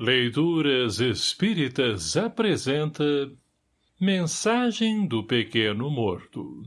Leituras Espíritas apresenta Mensagem do Pequeno Morto.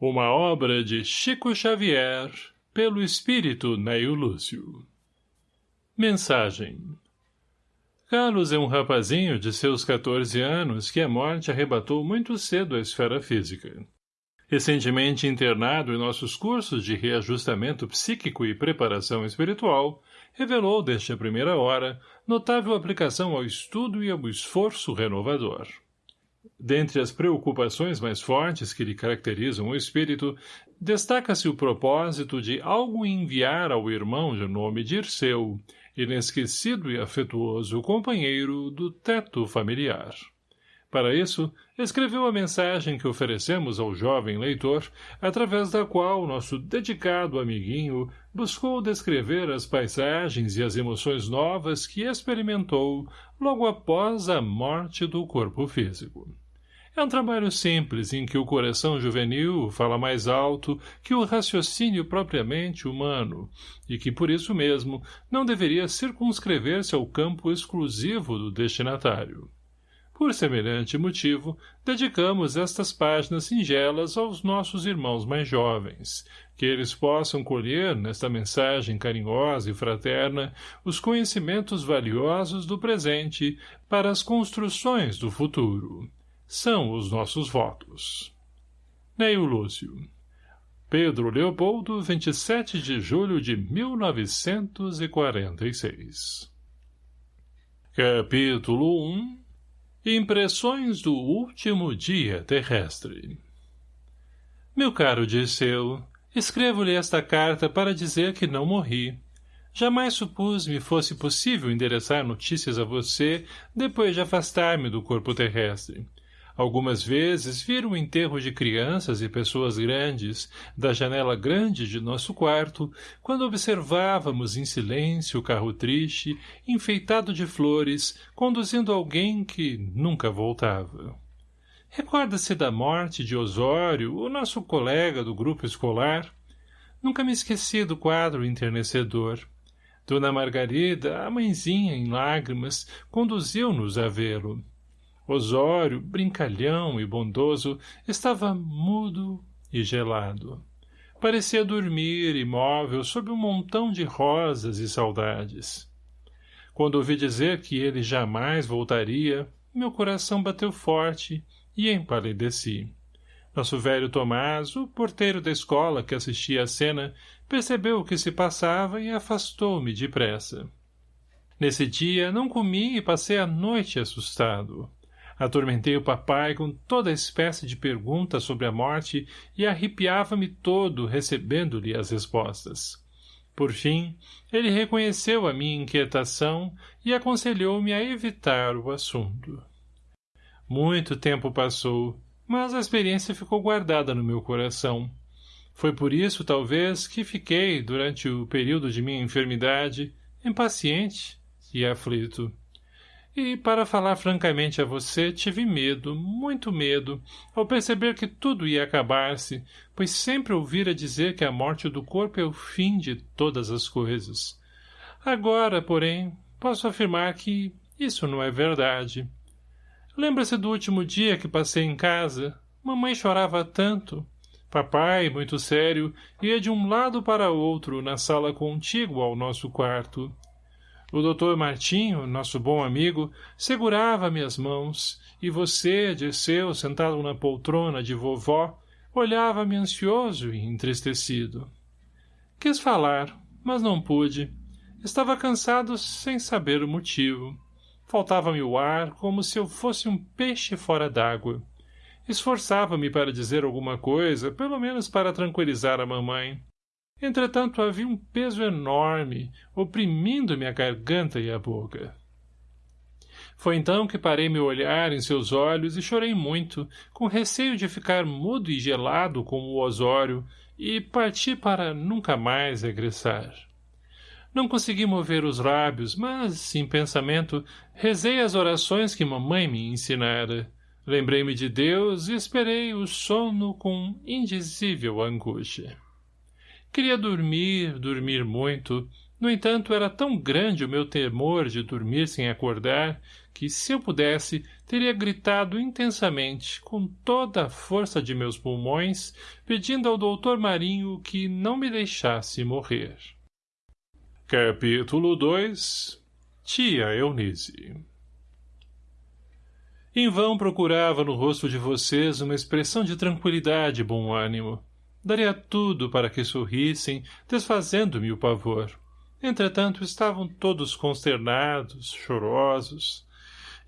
Uma obra de Chico Xavier pelo Espírito Neio Lúcio. Mensagem. Carlos é um rapazinho de seus 14 anos que a morte arrebatou muito cedo à esfera física. Recentemente internado em nossos cursos de reajustamento psíquico e preparação espiritual, revelou desde a primeira hora notável aplicação ao estudo e ao esforço renovador. Dentre as preocupações mais fortes que lhe caracterizam o espírito, destaca-se o propósito de algo enviar ao irmão de nome Dirceu, inesquecido e afetuoso companheiro do teto familiar. Para isso, escreveu a mensagem que oferecemos ao jovem leitor, através da qual nosso dedicado amiguinho buscou descrever as paisagens e as emoções novas que experimentou logo após a morte do corpo físico. É um trabalho simples em que o coração juvenil fala mais alto que o raciocínio propriamente humano, e que, por isso mesmo, não deveria circunscrever-se ao campo exclusivo do destinatário. Por semelhante motivo, dedicamos estas páginas singelas aos nossos irmãos mais jovens, que eles possam colher, nesta mensagem carinhosa e fraterna, os conhecimentos valiosos do presente para as construções do futuro. São os nossos votos. Neio Lúcio Pedro Leopoldo, 27 de julho de 1946 Capítulo 1 Impressões do último dia terrestre Meu caro Disseu, escrevo-lhe esta carta para dizer que não morri. Jamais supus me fosse possível endereçar notícias a você depois de afastar-me do corpo terrestre. Algumas vezes viram o enterro de crianças e pessoas grandes, da janela grande de nosso quarto, quando observávamos em silêncio o carro triste, enfeitado de flores, conduzindo alguém que nunca voltava. Recorda-se da morte de Osório, o nosso colega do grupo escolar? Nunca me esqueci do quadro enternecedor. Dona Margarida, a mãezinha em lágrimas, conduziu-nos a vê-lo. Osório, brincalhão e bondoso, estava mudo e gelado. Parecia dormir, imóvel, sob um montão de rosas e saudades. Quando ouvi dizer que ele jamais voltaria, meu coração bateu forte e empalideci. Nosso velho Tomás, o porteiro da escola que assistia à cena, percebeu o que se passava e afastou-me depressa. Nesse dia não comi e passei a noite assustado. Atormentei o papai com toda espécie de perguntas sobre a morte e arrepiava-me todo recebendo-lhe as respostas. Por fim, ele reconheceu a minha inquietação e aconselhou-me a evitar o assunto. Muito tempo passou, mas a experiência ficou guardada no meu coração. Foi por isso, talvez, que fiquei, durante o período de minha enfermidade, impaciente e aflito. E, para falar francamente a você, tive medo, muito medo, ao perceber que tudo ia acabar-se, pois sempre ouvira dizer que a morte do corpo é o fim de todas as coisas. Agora, porém, posso afirmar que isso não é verdade. Lembra-se do último dia que passei em casa? Mamãe chorava tanto. Papai, muito sério, ia de um lado para outro na sala contígua ao nosso quarto. O doutor Martinho, nosso bom amigo, segurava minhas mãos, e você, Dirceu, sentado na poltrona de vovó, olhava-me ansioso e entristecido. Quis falar, mas não pude. Estava cansado sem saber o motivo. Faltava-me o ar, como se eu fosse um peixe fora d'água. Esforçava-me para dizer alguma coisa, pelo menos para tranquilizar a mamãe. Entretanto, havia um peso enorme, oprimindo-me a garganta e a boca. Foi então que parei meu olhar em seus olhos e chorei muito, com receio de ficar mudo e gelado como o Osório, e parti para nunca mais regressar. Não consegui mover os lábios, mas, em pensamento, rezei as orações que mamãe me ensinara. Lembrei-me de Deus e esperei o sono com indizível angústia. Queria dormir, dormir muito, No entanto, era tão grande o meu temor de dormir sem acordar, que, se eu pudesse, teria gritado intensamente, com toda a força de meus pulmões, pedindo ao doutor Marinho que não me deixasse morrer. Capítulo 2 Tia Eunice Em vão procurava no rosto de vocês uma expressão de tranquilidade e bom ânimo. Daria tudo para que sorrissem, desfazendo-me o pavor. Entretanto, estavam todos consternados, chorosos.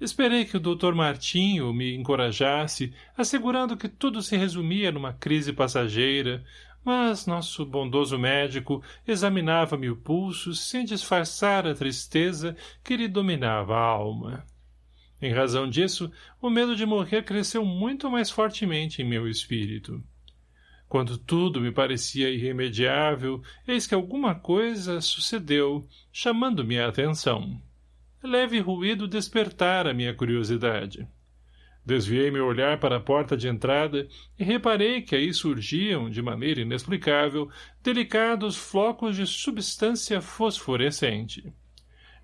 Esperei que o Dr. Martinho me encorajasse, assegurando que tudo se resumia numa crise passageira, mas nosso bondoso médico examinava-me o pulso sem disfarçar a tristeza que lhe dominava a alma. Em razão disso, o medo de morrer cresceu muito mais fortemente em meu espírito. Quando tudo me parecia irremediável, eis que alguma coisa sucedeu, chamando-me a atenção. Leve ruído despertara minha curiosidade. Desviei meu olhar para a porta de entrada e reparei que aí surgiam, de maneira inexplicável, delicados flocos de substância fosforescente.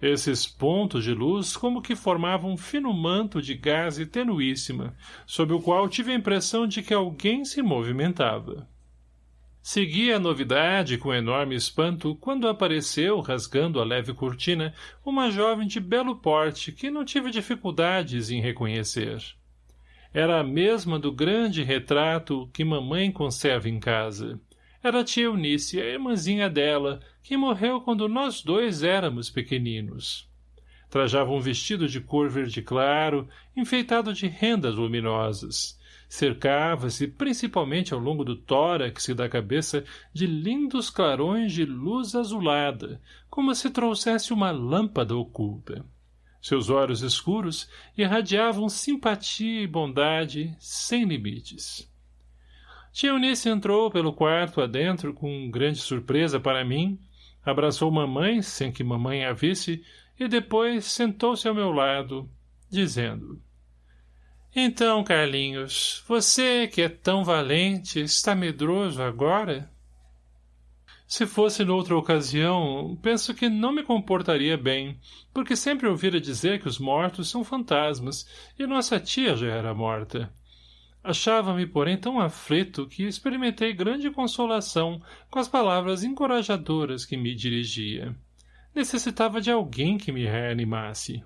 Esses pontos de luz como que formavam um fino manto de gaze tenuíssima, sob o qual tive a impressão de que alguém se movimentava. Segui a novidade com enorme espanto quando apareceu, rasgando a leve cortina, uma jovem de belo porte que não tive dificuldades em reconhecer. Era a mesma do grande retrato que mamãe conserva em casa. Era a tia Eunice, a irmãzinha dela, que morreu quando nós dois éramos pequeninos. Trajava um vestido de cor verde claro, enfeitado de rendas luminosas. Cercava-se, principalmente ao longo do tórax e da cabeça, de lindos clarões de luz azulada, como se trouxesse uma lâmpada oculta. Seus olhos escuros irradiavam simpatia e bondade sem limites. Tia Eunice entrou pelo quarto adentro com grande surpresa para mim, abraçou mamãe, sem que mamãe a visse, e depois sentou-se ao meu lado, dizendo Então, Carlinhos, você que é tão valente, está medroso agora? Se fosse noutra ocasião, penso que não me comportaria bem, porque sempre ouvira dizer que os mortos são fantasmas, e nossa tia já era morta. Achava-me, porém, tão aflito que experimentei grande consolação com as palavras encorajadoras que me dirigia. Necessitava de alguém que me reanimasse.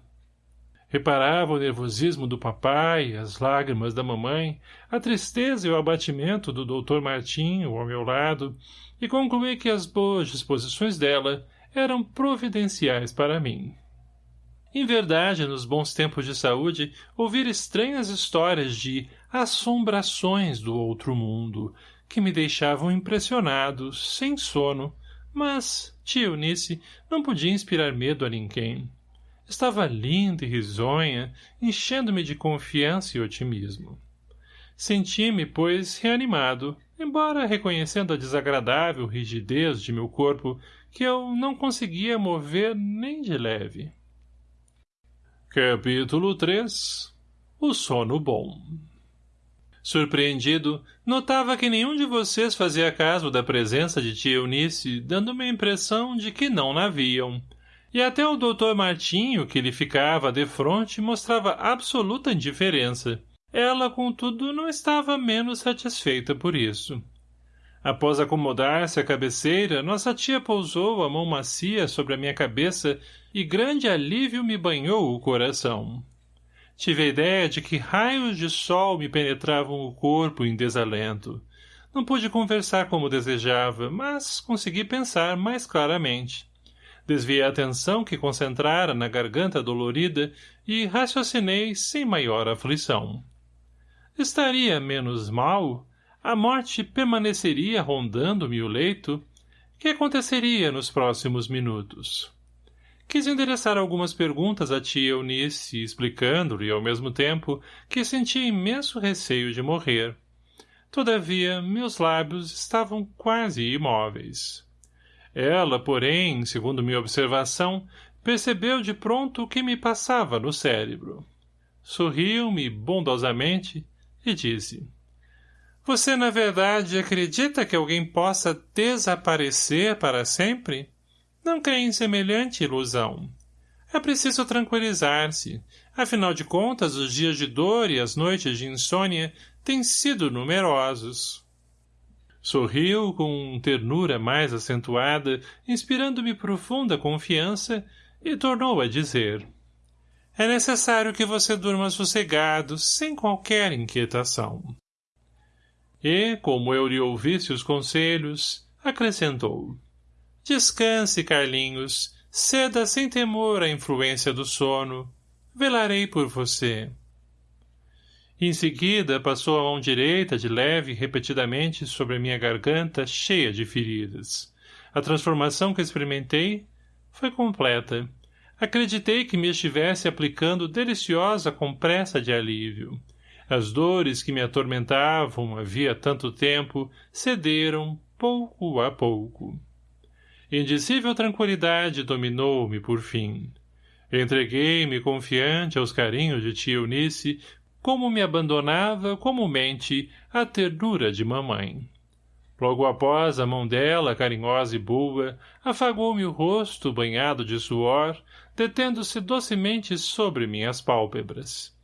Reparava o nervosismo do papai, as lágrimas da mamãe, a tristeza e o abatimento do doutor Martinho ao meu lado, e concluí que as boas disposições dela eram providenciais para mim. Em verdade, nos bons tempos de saúde, ouvir estranhas histórias de assombrações do outro mundo, que me deixavam impressionado, sem sono, mas, tia Eunice, não podia inspirar medo a ninguém. Estava linda e risonha, enchendo-me de confiança e otimismo. Senti-me, pois, reanimado, embora reconhecendo a desagradável rigidez de meu corpo, que eu não conseguia mover nem de leve. Capítulo 3 O sono bom Surpreendido, notava que nenhum de vocês fazia caso da presença de tia Eunice, dando-me a impressão de que não na viam. E até o doutor Martinho, que lhe ficava de frente, mostrava absoluta indiferença. Ela, contudo, não estava menos satisfeita por isso. Após acomodar-se à cabeceira, nossa tia pousou a mão macia sobre a minha cabeça e grande alívio me banhou o coração. Tive a ideia de que raios de sol me penetravam o corpo em desalento. Não pude conversar como desejava, mas consegui pensar mais claramente. Desviei a atenção que concentrara na garganta dolorida e raciocinei sem maior aflição. Estaria menos mal? A morte permaneceria rondando-me o leito? Que aconteceria nos próximos minutos? Quis endereçar algumas perguntas à tia Eunice, explicando-lhe, ao mesmo tempo, que sentia imenso receio de morrer. Todavia, meus lábios estavam quase imóveis. Ela, porém, segundo minha observação, percebeu de pronto o que me passava no cérebro. Sorriu-me bondosamente e disse Você, na verdade, acredita que alguém possa desaparecer para sempre? Não creio em semelhante ilusão. É preciso tranquilizar-se. Afinal de contas, os dias de dor e as noites de insônia têm sido numerosos. Sorriu com ternura mais acentuada, inspirando-me profunda confiança, e tornou a dizer. É necessário que você durma sossegado, sem qualquer inquietação. E, como eu lhe ouvisse os conselhos, acrescentou. Descanse, Carlinhos, ceda sem temor à influência do sono. Velarei por você. Em seguida, passou a mão direita de leve repetidamente sobre a minha garganta cheia de feridas. A transformação que experimentei foi completa. Acreditei que me estivesse aplicando deliciosa compressa de alívio. As dores que me atormentavam havia tanto tempo cederam pouco a pouco. Indizível tranquilidade dominou-me por fim. Entreguei-me confiante aos carinhos de tia Eunice, como me abandonava comumente a ternura de mamãe. Logo após, a mão dela, carinhosa e boa, afagou-me o rosto banhado de suor, detendo-se docemente sobre minhas pálpebras.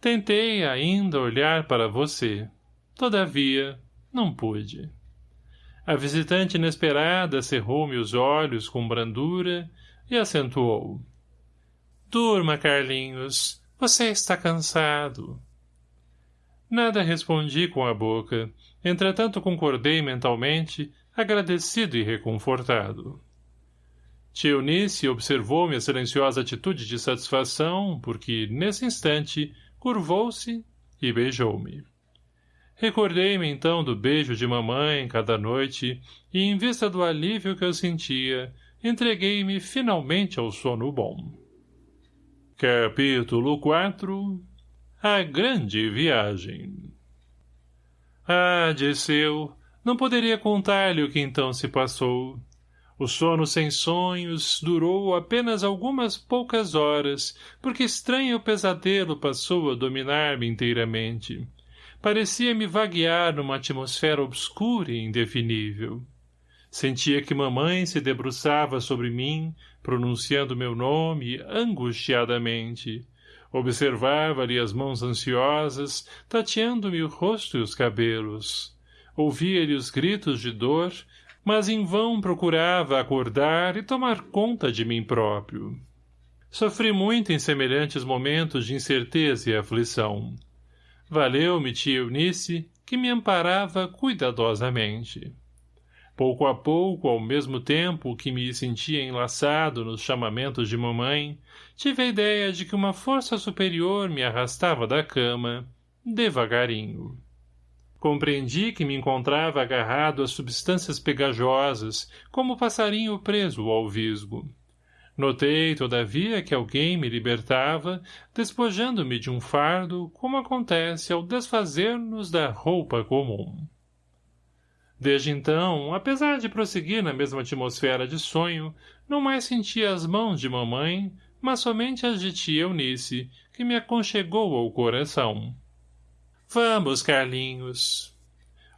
Tentei ainda olhar para você. Todavia, não pude. A visitante inesperada cerrou-me os olhos com brandura e acentuou. Durma, Carlinhos. Você está cansado. Nada respondi com a boca. Entretanto concordei mentalmente, agradecido e reconfortado. Tia Eunice observou minha silenciosa atitude de satisfação, porque, nesse instante, curvou-se e beijou-me. Recordei-me então do beijo de mamãe cada noite, e em vista do alívio que eu sentia, entreguei-me finalmente ao sono bom. Capítulo 4 A Grande Viagem Ah, Disseu, não poderia contar-lhe o que então se passou. O sono sem sonhos durou apenas algumas poucas horas, porque estranho pesadelo passou a dominar-me inteiramente. Parecia-me vaguear numa atmosfera obscura e indefinível. Sentia que mamãe se debruçava sobre mim, pronunciando meu nome angustiadamente. Observava-lhe as mãos ansiosas, tateando-me o rosto e os cabelos. Ouvia-lhe os gritos de dor, mas em vão procurava acordar e tomar conta de mim próprio. Sofri muito em semelhantes momentos de incerteza e aflição. Valeu-me tia Eunice, que me amparava cuidadosamente. Pouco a pouco, ao mesmo tempo que me sentia enlaçado nos chamamentos de mamãe, tive a ideia de que uma força superior me arrastava da cama, devagarinho. Compreendi que me encontrava agarrado a substâncias pegajosas, como passarinho preso ao visgo. Notei, todavia, que alguém me libertava, despojando-me de um fardo, como acontece ao desfazer-nos da roupa comum. Desde então, apesar de prosseguir na mesma atmosfera de sonho, não mais sentia as mãos de mamãe, mas somente as de tia Eunice, que me aconchegou ao coração. Vamos, Carlinhos.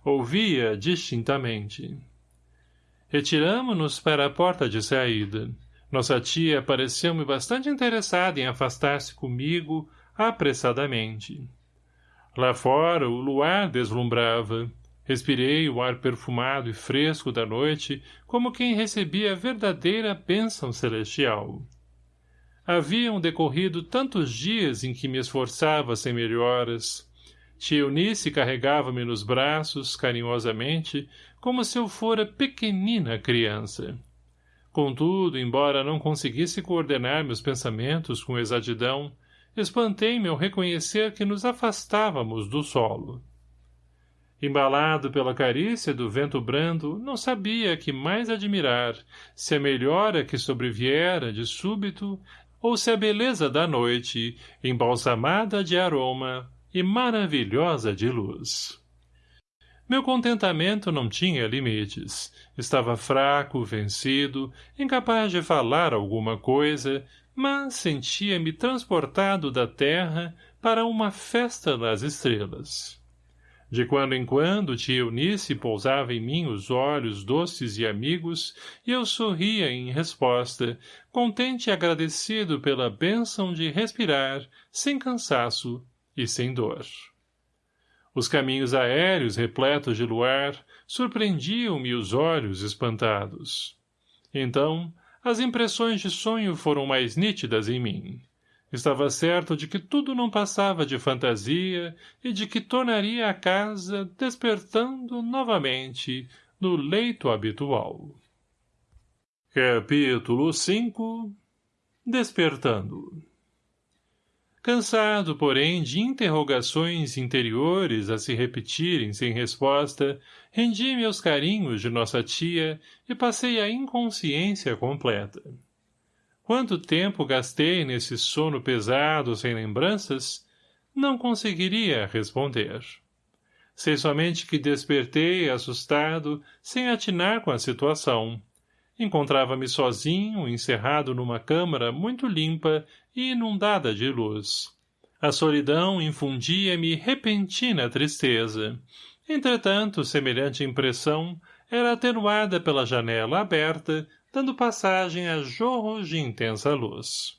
Ouvia distintamente. Retiramo-nos para a porta de saída. Nossa tia pareceu-me bastante interessada em afastar-se comigo apressadamente. Lá fora o luar deslumbrava. Respirei o ar perfumado e fresco da noite, como quem recebia a verdadeira bênção celestial. Haviam decorrido tantos dias em que me esforçava sem melhoras. Tia Eunice carregava-me nos braços, carinhosamente, como se eu fora pequenina criança. Contudo, embora não conseguisse coordenar meus pensamentos com exatidão, espantei-me ao reconhecer que nos afastávamos do solo. Embalado pela carícia do vento brando, não sabia que mais admirar, se a melhora que sobreviera de súbito, ou se a beleza da noite, embalsamada de aroma e maravilhosa de luz. Meu contentamento não tinha limites. Estava fraco, vencido, incapaz de falar alguma coisa, mas sentia-me transportado da terra para uma festa nas estrelas. De quando em quando, tia Eunice pousava em mim os olhos doces e amigos, e eu sorria em resposta, contente e agradecido pela bênção de respirar, sem cansaço e sem dor. Os caminhos aéreos repletos de luar surpreendiam-me os olhos espantados. Então, as impressões de sonho foram mais nítidas em mim. Estava certo de que tudo não passava de fantasia e de que tornaria a casa despertando novamente no leito habitual. Capítulo 5 Despertando Cansado, porém, de interrogações interiores a se repetirem sem resposta, rendi-me aos carinhos de nossa tia e passei a inconsciência completa. Quanto tempo gastei nesse sono pesado sem lembranças, não conseguiria responder. Sei somente que despertei assustado, sem atinar com a situação. Encontrava-me sozinho, encerrado numa câmara muito limpa e inundada de luz. A solidão infundia-me repentina tristeza. Entretanto, semelhante impressão era atenuada pela janela aberta dando passagem a jorros de intensa luz.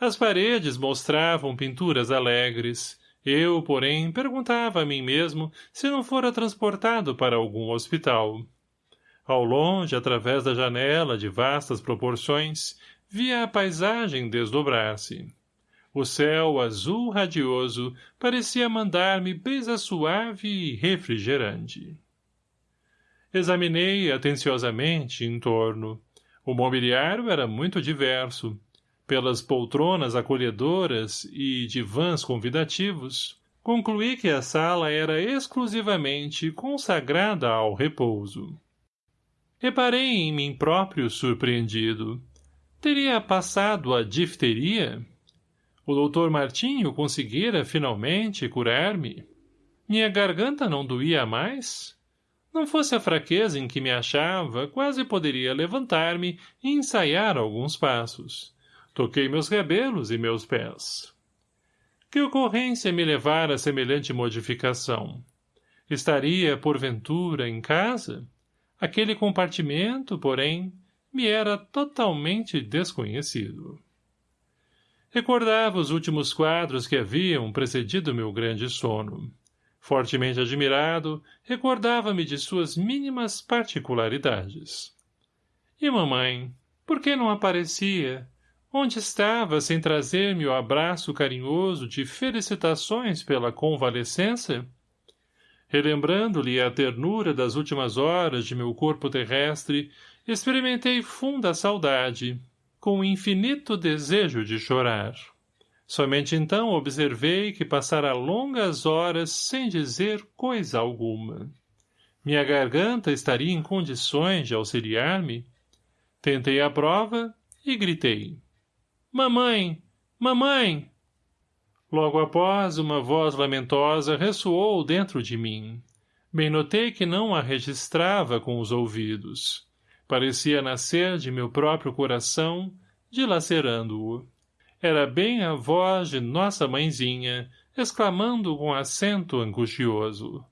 As paredes mostravam pinturas alegres. Eu, porém, perguntava a mim mesmo se não fora transportado para algum hospital. Ao longe, através da janela de vastas proporções, via a paisagem desdobrar-se. O céu azul radioso parecia mandar-me brisa suave e refrigerante. Examinei atenciosamente em torno. O mobiliário era muito diverso. Pelas poltronas acolhedoras e divãs convidativos, concluí que a sala era exclusivamente consagrada ao repouso. Reparei em mim próprio surpreendido. Teria passado a difteria? O doutor Martinho conseguira, finalmente, curar-me? Minha garganta não doía mais? Não fosse a fraqueza em que me achava, quase poderia levantar-me e ensaiar alguns passos. Toquei meus cabelos e meus pés. Que ocorrência me levara a semelhante modificação? Estaria, porventura, em casa? Aquele compartimento, porém, me era totalmente desconhecido. Recordava os últimos quadros que haviam precedido meu grande sono. Fortemente admirado, recordava-me de suas mínimas particularidades. E mamãe, por que não aparecia? Onde estava sem trazer-me o abraço carinhoso de felicitações pela convalescença? Relembrando-lhe a ternura das últimas horas de meu corpo terrestre, experimentei funda saudade, com infinito desejo de chorar. Somente então observei que passara longas horas sem dizer coisa alguma. Minha garganta estaria em condições de auxiliar-me? Tentei a prova e gritei. Mamãe! Mamãe! Logo após, uma voz lamentosa ressoou dentro de mim. Bem notei que não a registrava com os ouvidos. Parecia nascer de meu próprio coração, dilacerando-o. Era bem a voz de nossa mãezinha, exclamando com acento angustioso.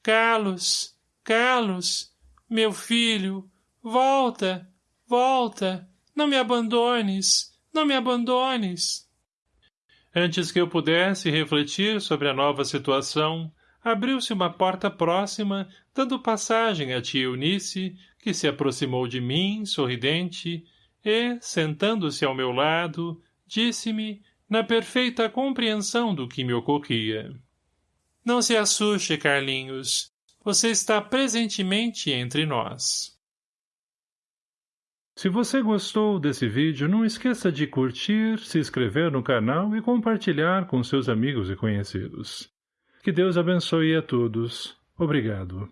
Carlos, Carlos, meu filho, volta, volta, não me abandones, não me abandones. Antes que eu pudesse refletir sobre a nova situação, abriu-se uma porta próxima, dando passagem à tia Eunice, que se aproximou de mim, sorridente, e, sentando-se ao meu lado, disse-me, na perfeita compreensão do que me ocorria. Não se assuste, Carlinhos. Você está presentemente entre nós. Se você gostou desse vídeo, não esqueça de curtir, se inscrever no canal e compartilhar com seus amigos e conhecidos. Que Deus abençoe a todos. Obrigado.